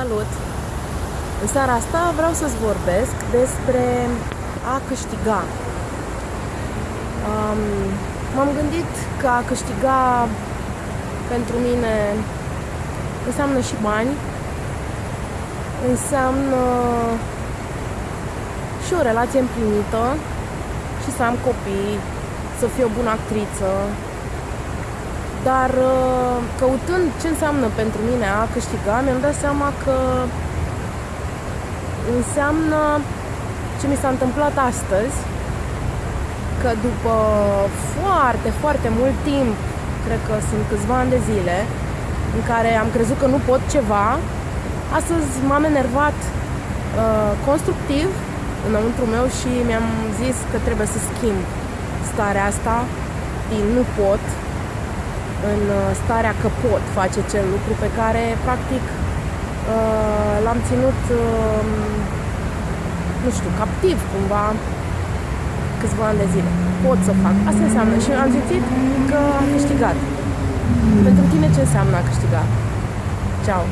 Salut! În seara asta vreau să-ți vorbesc despre a câștiga. Um, m-am gândit că a câștiga pentru mine înseamnă și bani, înseamnă și o relație împlinită și să am copii, să fiu o bună actriță, dar uh, căutând ce înseamnă pentru mine a câștiga, mi-am dat seama că înseamnă ce mi s-a întâmplat astăzi, că după foarte, foarte mult timp, cred că sunt câțiva ani de zile, în care am crezut că nu pot ceva, astăzi m-am enervat uh, constructiv înăuntru meu și mi-am zis că trebuie să schimb starea asta din nu pot în uh, starea că pot face acel lucru pe care, practic, uh, l-am ținut, um, nu știu, captiv cumva câțiva ani de zile. Pot să fac. Asta înseamnă și am zis că am câștigat. Pentru tine ce înseamnă a câștiga? Ciao!